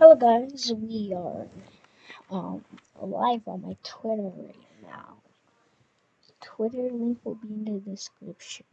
Hello guys, we are um live on my Twitter right now. Twitter link will be in the description.